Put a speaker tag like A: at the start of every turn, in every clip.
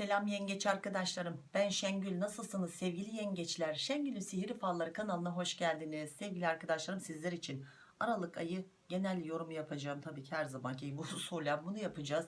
A: Selam yengeç arkadaşlarım. Ben Şengül. Nasılsınız sevgili yengeçler? Şengül'ün Sihirli Falları kanalına hoş geldiniz. Sevgili arkadaşlarım sizler için Aralık ayı genel yorum yapacağım. Tabii ki her zamanki bu usulen bunu yapacağız.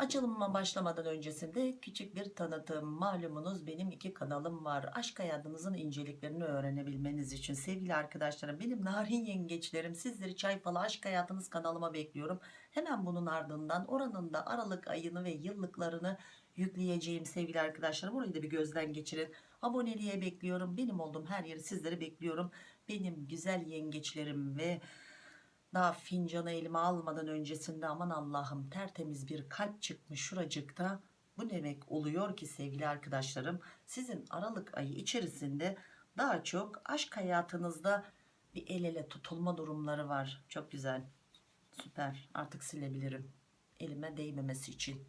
A: Açılımıma başlamadan öncesinde küçük bir tanıtım. Malumunuz benim iki kanalım var. Aşk hayatınızın inceliklerini öğrenebilmeniz için sevgili arkadaşlarım benim narin yengeçlerim sizleri çay falı aşk hayatınız kanalıma bekliyorum. Hemen bunun ardından oranın da Aralık ayını ve yıllıklarını yükleyeceğim sevgili arkadaşlarım. Orayı da bir gözden geçirin. Aboneliğe bekliyorum. Benim olduğum her yeri sizleri bekliyorum. Benim güzel yengeçlerim ve daha fincanı elime almadan öncesinde aman Allah'ım tertemiz bir kalp çıkmış şuracıkta. Bu demek oluyor ki sevgili arkadaşlarım sizin Aralık ayı içerisinde daha çok aşk hayatınızda bir el ele tutulma durumları var. Çok güzel. Süper. Artık silebilirim. Elime değmemesi için.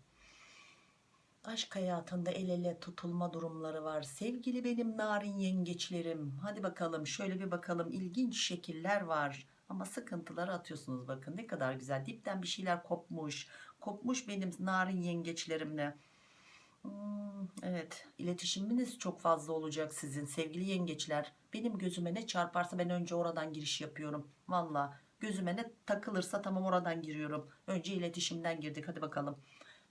A: Aşk hayatında el ele tutulma durumları var. Sevgili benim narin yengeçlerim. Hadi bakalım şöyle bir bakalım. İlginç şekiller var. Ama sıkıntıları atıyorsunuz bakın ne kadar güzel. Dipten bir şeyler kopmuş. Kopmuş benim narin yengeçlerimle. Hmm, evet iletişiminiz çok fazla olacak sizin sevgili yengeçler. Benim gözüme ne çarparsa ben önce oradan giriş yapıyorum. Valla gözüme ne takılırsa tamam oradan giriyorum. Önce iletişimden girdik hadi bakalım.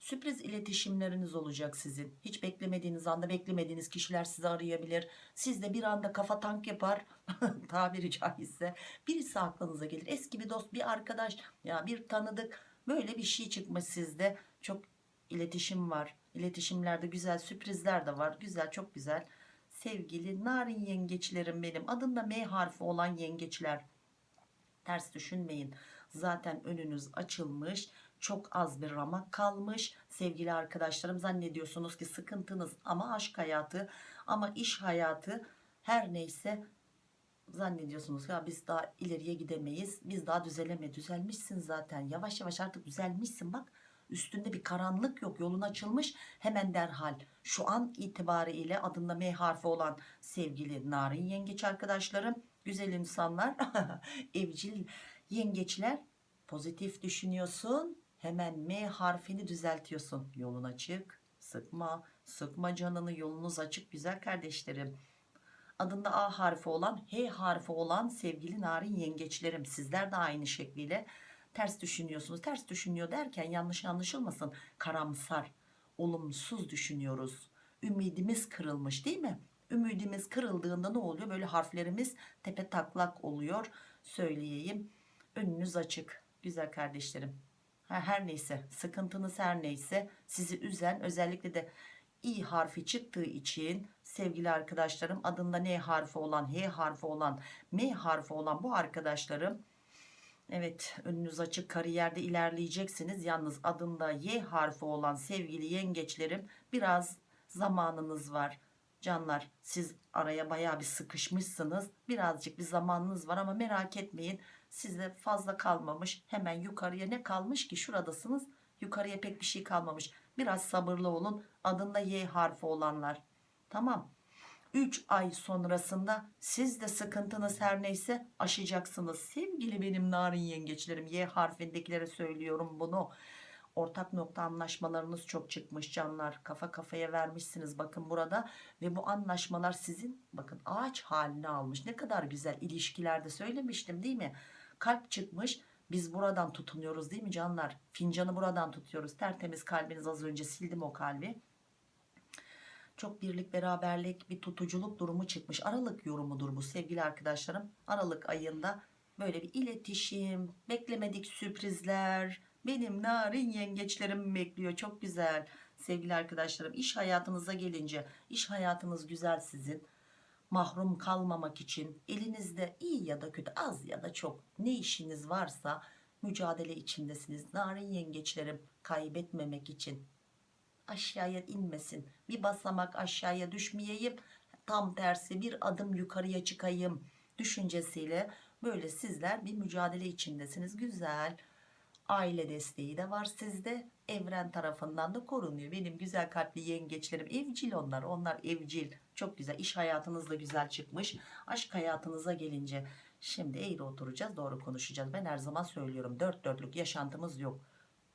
A: Sürpriz iletişimleriniz olacak sizin. Hiç beklemediğiniz anda beklemediğiniz kişiler sizi arayabilir. Siz de bir anda kafa tank yapar. tabiri caizse. Birisi aklınıza gelir. Eski bir dost, bir arkadaş, ya bir tanıdık. Böyle bir şey çıkmış sizde. Çok iletişim var. İletişimlerde güzel sürprizler de var. Güzel, çok güzel. Sevgili narin yengeçlerim benim. Adında M harfi olan yengeçler. Ters düşünmeyin. Zaten önünüz açılmış çok az bir ramak kalmış. Sevgili arkadaşlarım zannediyorsunuz ki sıkıntınız ama aşk hayatı ama iş hayatı her neyse zannediyorsunuz ya biz daha ileriye gidemeyiz biz daha düzeleme düzelmişsin zaten. Yavaş yavaş artık düzelmişsin. Bak üstünde bir karanlık yok yolun açılmış. Hemen derhal şu an itibariyle adında M harfi olan sevgili narin yengeç arkadaşlarım güzel insanlar evcil yengeçler pozitif düşünüyorsun hemen M harfini düzeltiyorsun. Yolun açık. Sıkma. Sıkma canını. Yolunuz açık. Güzel kardeşlerim. Adında A harfi olan H harfi olan sevgili narin yengeçlerim. Sizler de aynı şekliyle ters düşünüyorsunuz. Ters düşünüyor derken yanlış anlaşılmasın. Karamsar olumsuz düşünüyoruz. Ümidimiz kırılmış değil mi? Ümidimiz kırıldığında ne oluyor? Böyle harflerimiz tepe taklak oluyor. Söyleyeyim. Önünüz açık. Güzel kardeşlerim her neyse sıkıntınız her neyse sizi üzen özellikle de i harfi çıktığı için sevgili arkadaşlarım adında n harfi olan h harfi olan m harfi olan bu arkadaşlarım evet önünüz açık kariyerde ilerleyeceksiniz. Yalnız adında y harfi olan sevgili yengeçlerim biraz zamanınız var. Canlar siz araya baya bir sıkışmışsınız. Birazcık bir zamanınız var ama merak etmeyin size fazla kalmamış hemen yukarıya ne kalmış ki? Şuradasınız yukarıya pek bir şey kalmamış. Biraz sabırlı olun adında Y harfi olanlar. Tamam. 3 ay sonrasında siz de sıkıntınız her neyse aşacaksınız. Sevgili benim narin yengeçlerim Y harfindekilere söylüyorum bunu. Ortak nokta anlaşmalarınız çok çıkmış canlar. Kafa kafaya vermişsiniz bakın burada. Ve bu anlaşmalar sizin bakın ağaç halini almış. Ne kadar güzel ilişkilerde söylemiştim değil mi kalp çıkmış biz buradan tutunuyoruz değil mi canlar? Fincanı buradan tutuyoruz. Tertemiz kalbiniz az önce sildim o kalbi. Çok birlik beraberlik bir tutuculuk durumu çıkmış. Aralık yorumudur bu sevgili arkadaşlarım. Aralık ayında böyle bir iletişim beklemedik sürprizler. Benim narin yengeçlerim bekliyor. Çok güzel. Sevgili arkadaşlarım iş hayatınıza gelince iş hayatınız güzel sizin mahrum kalmamak için elinizde iyi ya da kötü az ya da çok ne işiniz varsa mücadele içindesiniz. Narin yengeçlerim kaybetmemek için. Aşağıya inmesin. Bir basamak aşağıya düşmeyeyim. Tam tersi bir adım yukarıya çıkayım düşüncesiyle böyle sizler bir mücadele içindesiniz. Güzel aile desteği de var sizde evren tarafından da korunuyor. Benim güzel kalpli yengeçlerim evcil onlar. Onlar evcil. Çok güzel. İş hayatınız da güzel çıkmış. Aşk hayatınıza gelince şimdi eğri oturacağız doğru konuşacağız. Ben her zaman söylüyorum dört dörtlük yaşantımız yok.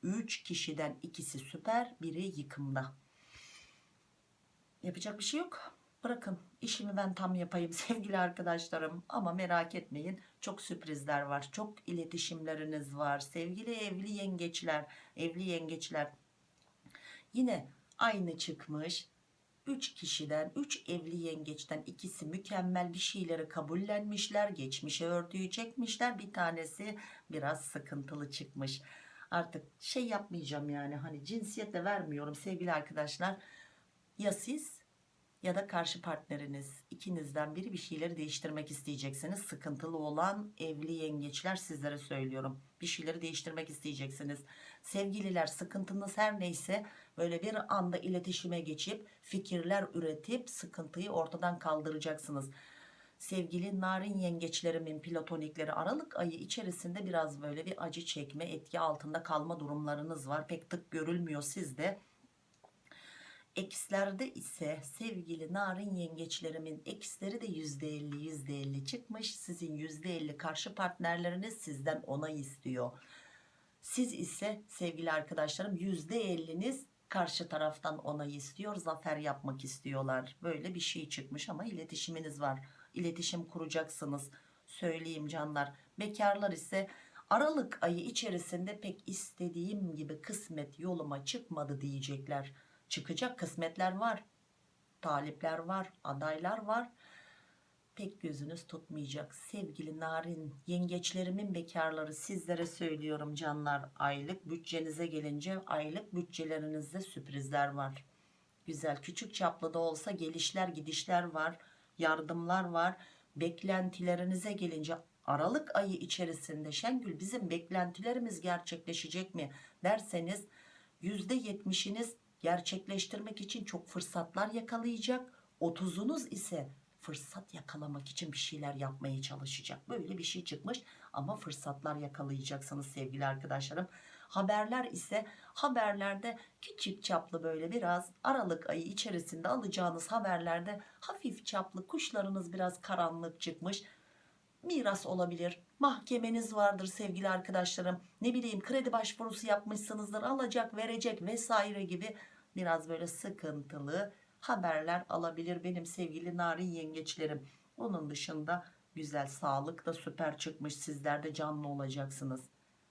A: 3 kişiden ikisi süper biri yıkımda. Yapacak bir şey yok. Bırakın işimi ben tam yapayım sevgili arkadaşlarım. Ama merak etmeyin çok sürprizler var. Çok iletişimleriniz var. Sevgili evli yengeçler, evli yengeçler. Yine aynı çıkmış. 3 kişiden 3 evli yengeçten ikisi mükemmel bir şeyleri kabullenmişler. Geçmişe örtüyü çekmişler. Bir tanesi biraz sıkıntılı çıkmış. Artık şey yapmayacağım yani hani cinsiyetle vermiyorum sevgili arkadaşlar. Ya siz ya da karşı partneriniz ikinizden biri bir şeyleri değiştirmek isteyeceksiniz. Sıkıntılı olan evli yengeçler sizlere söylüyorum. Bir şeyleri değiştirmek isteyeceksiniz. Sevgililer sıkıntınız her neyse böyle bir anda iletişime geçip fikirler üretip sıkıntıyı ortadan kaldıracaksınız. Sevgili narin yengeçlerimin platonikleri Aralık ayı içerisinde biraz böyle bir acı çekme etki altında kalma durumlarınız var. Pek tık görülmüyor sizde. Ekslerde ise sevgili narin yengeçlerimin eksleri de %50 %50 çıkmış. Sizin %50 karşı partnerleriniz sizden onay istiyor. Siz ise sevgili arkadaşlarım %50'niz karşı taraftan onay istiyor. Zafer yapmak istiyorlar. Böyle bir şey çıkmış ama iletişiminiz var. İletişim kuracaksınız. Söyleyeyim canlar. Bekarlar ise Aralık ayı içerisinde pek istediğim gibi kısmet yoluma çıkmadı diyecekler çıkacak kısmetler var talipler var adaylar var. Pek gözünüz tutmayacak. Sevgili narin yengeçlerimin bekarları sizlere söylüyorum canlar. Aylık bütçenize gelince aylık bütçelerinizde sürprizler var. Güzel küçük çaplı da olsa gelişler gidişler var yardımlar var. Beklentilerinize gelince Aralık ayı içerisinde Şengül bizim beklentilerimiz gerçekleşecek mi? derseniz %70'iniz gerçekleştirmek için çok fırsatlar yakalayacak. 30'unuz ise fırsat yakalamak için bir şeyler yapmaya çalışacak. Böyle bir şey çıkmış ama fırsatlar yakalayacaksınız sevgili arkadaşlarım. Haberler ise haberlerde küçük çaplı böyle biraz Aralık ayı içerisinde alacağınız haberlerde hafif çaplı kuşlarınız biraz karanlık çıkmış miras olabilir. Mahkemeniz vardır sevgili arkadaşlarım. Ne bileyim kredi başvurusu yapmışsınızdır alacak verecek vesaire gibi biraz böyle sıkıntılı haberler alabilir benim sevgili narin yengeçlerim. Onun dışında güzel sağlık da süper çıkmış. Sizler de canlı olacaksınız.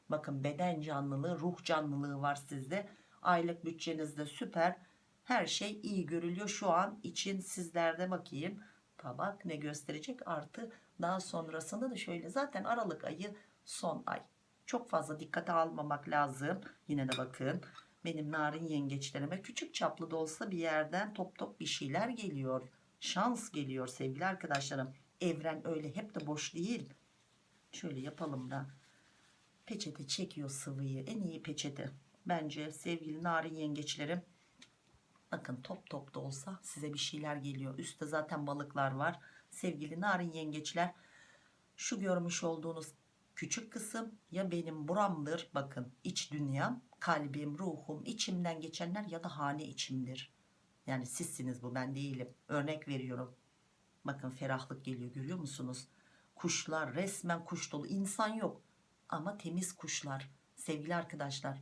A: Bakın beden canlılığı ruh canlılığı var sizde. Aylık bütçenizde süper. Her şey iyi görülüyor. Şu an için sizlerde bakayım tabak ne gösterecek? Artı daha sonrasında da şöyle zaten Aralık ayı son ay. Çok fazla dikkate almamak lazım. Yine de bakın benim narin yengeçlerime küçük çaplı da olsa bir yerden top top bir şeyler geliyor. Şans geliyor sevgili arkadaşlarım. Evren öyle hep de boş değil. Şöyle yapalım da peçete çekiyor sıvıyı. En iyi peçete. Bence sevgili narin yengeçlerim bakın top top da olsa size bir şeyler geliyor. Üstte zaten balıklar var. Sevgili narin yengeçler şu görmüş olduğunuz küçük kısım ya benim buramdır. Bakın iç dünyam kalbim ruhum içimden geçenler ya da hane içimdir. Yani sizsiniz bu ben değilim. Örnek veriyorum. Bakın ferahlık geliyor görüyor musunuz? Kuşlar resmen kuş dolu. İnsan yok ama temiz kuşlar. Sevgili arkadaşlar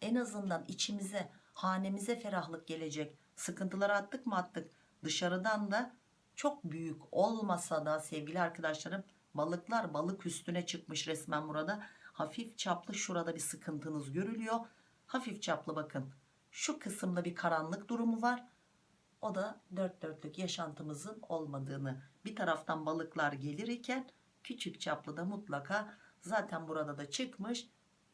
A: en azından içimize hanemize ferahlık gelecek. Sıkıntıları attık mı attık. Dışarıdan da çok büyük olmasa da sevgili arkadaşlarım balıklar balık üstüne çıkmış resmen burada. Hafif çaplı şurada bir sıkıntınız görülüyor. Hafif çaplı bakın. Şu kısımda bir karanlık durumu var. O da dört dörtlük yaşantımızın olmadığını. Bir taraftan balıklar gelir iken küçük çaplı da mutlaka zaten burada da çıkmış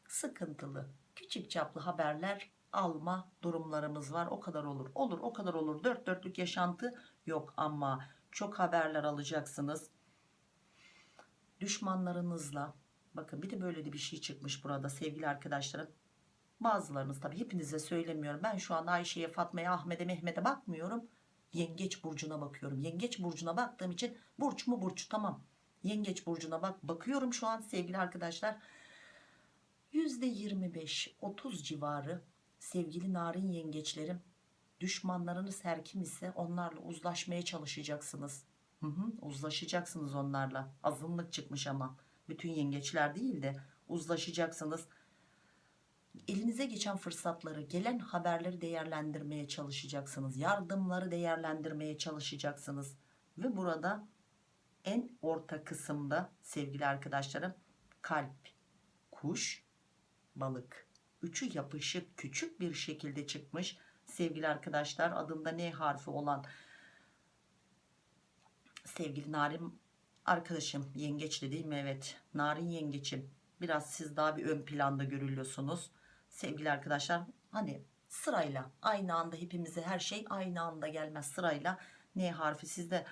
A: sıkıntılı. Küçük çaplı haberler alma durumlarımız var. O kadar olur. Olur o kadar olur. Dört dörtlük yaşantı yok ama çok haberler alacaksınız. Düşmanlarınızla bakın bir de böyle de bir şey çıkmış burada sevgili arkadaşlarım. Bazılarınız tabi hepinize söylemiyorum. Ben şu an Ayşe'ye Fatma'ya Ahmet'e Mehmet'e bakmıyorum. Yengeç burcuna bakıyorum. Yengeç burcuna baktığım için burç mu burç? Tamam. Yengeç burcuna bak bakıyorum şu an sevgili arkadaşlar. %25-30 civarı sevgili narin yengeçlerim düşmanlarınız her kim ise onlarla uzlaşmaya çalışacaksınız hı hı, uzlaşacaksınız onlarla azınlık çıkmış ama bütün yengeçler değil de uzlaşacaksınız elinize geçen fırsatları, gelen haberleri değerlendirmeye çalışacaksınız. Yardımları değerlendirmeye çalışacaksınız. Ve burada en orta kısımda sevgili arkadaşlarım kalp, kuş, balık. Üçü yapışık küçük bir şekilde çıkmış. Sevgili arkadaşlar adında N harfi olan sevgili Narin arkadaşım yengeçli değil mi? Evet Narin yengeçim. Biraz siz daha bir ön planda görülüyorsunuz. Sevgili arkadaşlar hani sırayla aynı anda hepimize her şey aynı anda gelmez sırayla. N harfi sizde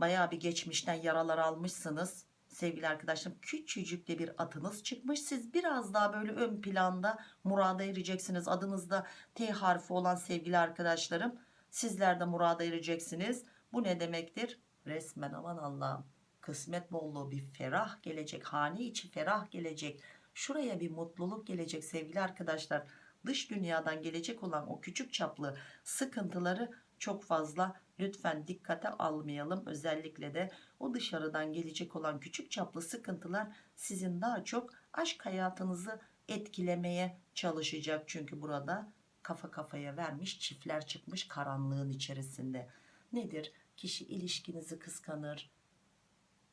A: bayağı bir geçmişten yaralar almışsınız. Sevgili arkadaşlarım küçücük de bir atınız çıkmış. Siz biraz daha böyle ön planda murada ereceksiniz. Adınızda T harfi olan sevgili arkadaşlarım. Sizler de murada ereceksiniz. Bu ne demektir? Resmen aman Allah'ım kısmet bolluğu bir ferah gelecek. Hane içi ferah gelecek. Şuraya bir mutluluk gelecek sevgili arkadaşlar. Dış dünyadan gelecek olan o küçük çaplı sıkıntıları çok fazla lütfen dikkate almayalım. Özellikle de o dışarıdan gelecek olan küçük çaplı sıkıntılar sizin daha çok aşk hayatınızı etkilemeye çalışacak. Çünkü burada kafa kafaya vermiş çiftler çıkmış karanlığın içerisinde. Nedir? Kişi ilişkinizi kıskanır,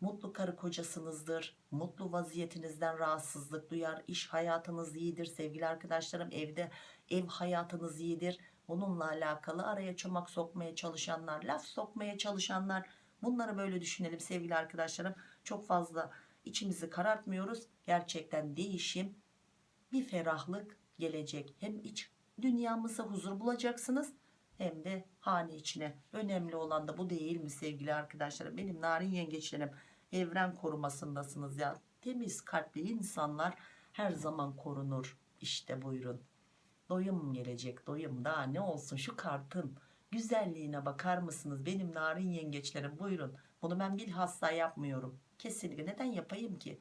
A: mutlu karı kocasınızdır mutlu vaziyetinizden rahatsızlık duyar iş hayatınız iyidir sevgili arkadaşlarım evde ev hayatınız iyidir bununla alakalı araya çomak sokmaya çalışanlar laf sokmaya çalışanlar. Bunları böyle düşünelim sevgili arkadaşlarım. Çok fazla içimizi karartmıyoruz. Gerçekten değişim bir ferahlık gelecek. Hem iç dünyamıza huzur bulacaksınız hem de hane içine. Önemli olan da bu değil mi sevgili arkadaşlarım? Benim narin yengeçlerim evren korumasındasınız ya. Temiz kalpli insanlar her zaman korunur. İşte buyurun doyum gelecek doyum. Daha ne olsun şu kartın güzelliğine bakar mısınız? Benim narin yengeçlerim buyurun. Bunu ben bilhassa yapmıyorum. Kesinlikle. Neden yapayım ki?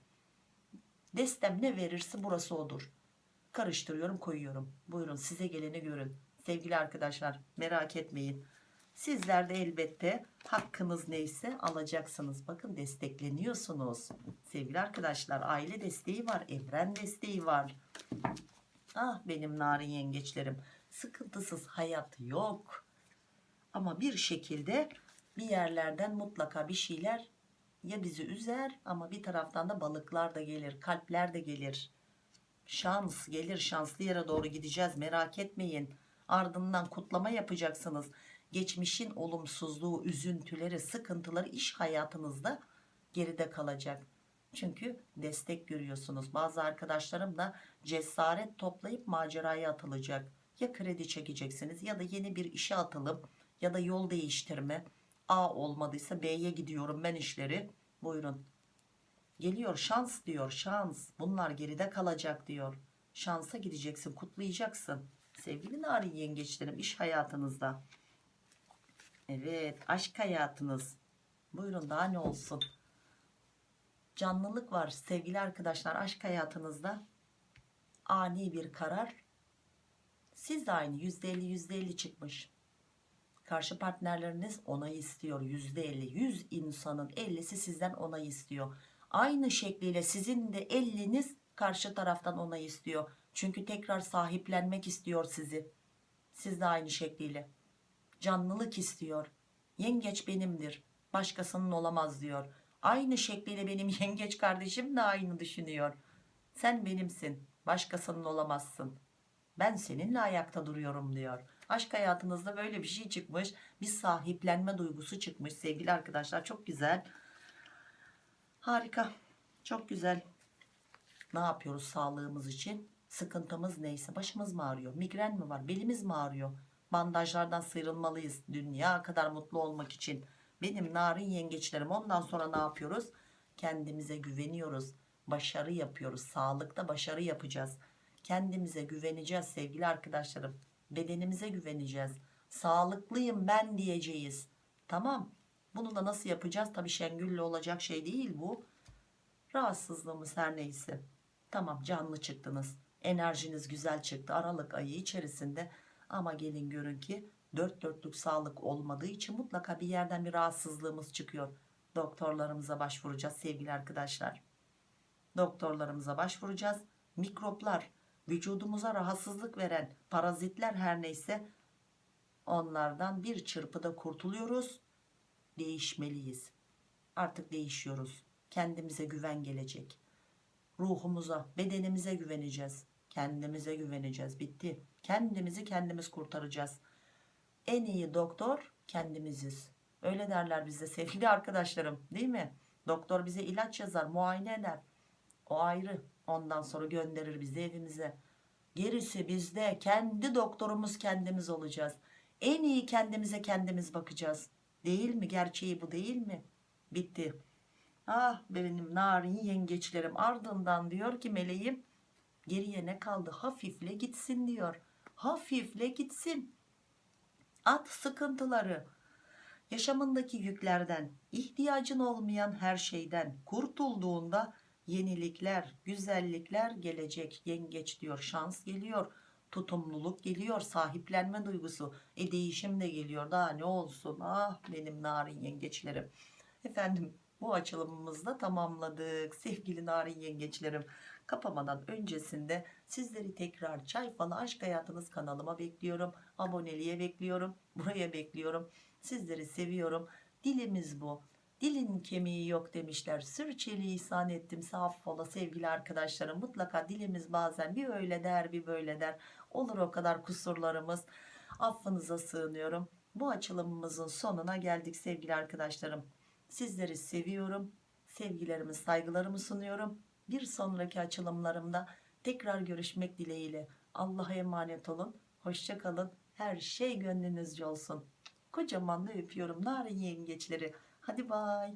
A: Destem ne verirse burası odur. Karıştırıyorum koyuyorum. Buyurun size geleni görün. Sevgili arkadaşlar merak etmeyin. Sizler de elbette hakkınız neyse alacaksınız. Bakın destekleniyorsunuz. Sevgili arkadaşlar aile desteği var evren desteği var ah benim narin yengeçlerim. Sıkıntısız hayat yok. Ama bir şekilde bir yerlerden mutlaka bir şeyler ya bizi üzer ama bir taraftan da balıklar da gelir kalpler de gelir. Şans gelir şanslı yere doğru gideceğiz merak etmeyin. Ardından kutlama yapacaksınız. Geçmişin olumsuzluğu üzüntüleri sıkıntıları iş hayatınızda geride kalacak çünkü destek görüyorsunuz. Bazı arkadaşlarım da cesaret toplayıp maceraya atılacak. Ya kredi çekeceksiniz ya da yeni bir işe atılıp ya da yol değiştirme. A olmadıysa B'ye gidiyorum ben işleri. Buyurun. Geliyor şans diyor şans. Bunlar geride kalacak diyor. Şansa gideceksin kutlayacaksın. Sevgili narin yengeçlerim iş hayatınızda. Evet aşk hayatınız. Buyurun daha ne olsun canlılık var sevgili arkadaşlar aşk hayatınızda. Ani bir karar. Siz de aynı %50 %50 çıkmış. Karşı partnerleriniz onay istiyor %50 100 insanın 50'si sizden onay istiyor. Aynı şekliyle sizin de 50'niz karşı taraftan onay istiyor. Çünkü tekrar sahiplenmek istiyor sizi. Siz de aynı şekliyle. Canlılık istiyor. Yengeç benimdir başkasının olamaz diyor aynı şekliyle benim yengeç kardeşim de aynı düşünüyor. Sen benimsin başkasının olamazsın. Ben seninle ayakta duruyorum diyor. Aşk hayatınızda böyle bir şey çıkmış bir sahiplenme duygusu çıkmış sevgili arkadaşlar. Çok güzel. Harika. Çok güzel. Ne yapıyoruz sağlığımız için? Sıkıntımız neyse başımız mı ağrıyor? Migren mi var? Belimiz mi ağrıyor? Bandajlardan sıyrılmalıyız dünya kadar mutlu olmak için benim narin yengeçlerim ondan sonra ne yapıyoruz? Kendimize güveniyoruz. Başarı yapıyoruz. Sağlıkta başarı yapacağız. Kendimize güveneceğiz sevgili arkadaşlarım. Bedenimize güveneceğiz. Sağlıklıyım ben diyeceğiz. Tamam. Bunu da nasıl yapacağız? Tabi Şengül'le olacak şey değil bu. Rahatsızlığımız her neyse. Tamam canlı çıktınız. Enerjiniz güzel çıktı. Aralık ayı içerisinde. Ama gelin görün ki dört dörtlük sağlık olmadığı için mutlaka bir yerden bir rahatsızlığımız çıkıyor. Doktorlarımıza başvuracağız sevgili arkadaşlar. Doktorlarımıza başvuracağız. Mikroplar vücudumuza rahatsızlık veren parazitler her neyse onlardan bir çırpıda kurtuluyoruz. Değişmeliyiz. Artık değişiyoruz. Kendimize güven gelecek. Ruhumuza bedenimize güveneceğiz. Kendimize güveneceğiz. Bitti. Kendimizi kendimiz kurtaracağız en iyi doktor kendimiziz. Öyle derler bizde sevgili arkadaşlarım değil mi? Doktor bize ilaç yazar muayene eder. O ayrı. Ondan sonra gönderir bizi evimize. Gerisi bizde. Kendi doktorumuz kendimiz olacağız. En iyi kendimize kendimiz bakacağız. Değil mi? Gerçeği bu değil mi? Bitti. Ah benim narin yengeçlerim ardından diyor ki meleğim geriye ne kaldı? Hafifle gitsin diyor. Hafifle gitsin at sıkıntıları. Yaşamındaki yüklerden ihtiyacın olmayan her şeyden kurtulduğunda yenilikler güzellikler gelecek. Yengeç diyor şans geliyor tutumluluk geliyor sahiplenme duygusu. E değişim de geliyor. Daha ne olsun? Ah benim narin yengeçlerim. Efendim bu açılımımızı da tamamladık sevgili narin yengeçlerim. Kapamadan öncesinde sizleri tekrar çay falı aşk hayatınız kanalıma bekliyorum. Aboneliğe bekliyorum. Buraya bekliyorum. Sizleri seviyorum. Dilimiz bu. Dilin kemiği yok demişler. Sürçülisan ettim. Affola sevgili arkadaşlarım. Mutlaka dilimiz bazen bir öyle der bir böyle der. Olur o kadar kusurlarımız. Affınıza sığınıyorum. Bu açılımımızın sonuna geldik sevgili arkadaşlarım. Sizleri seviyorum. Sevgilerimi saygılarımı sunuyorum. Bir sonraki açılımlarımda tekrar görüşmek dileğiyle. Allah'a emanet olun. Hoşçakalın her şey gönlünüzce olsun. Kocaman da öpüyorum. Narin yengeçleri. Hadi bay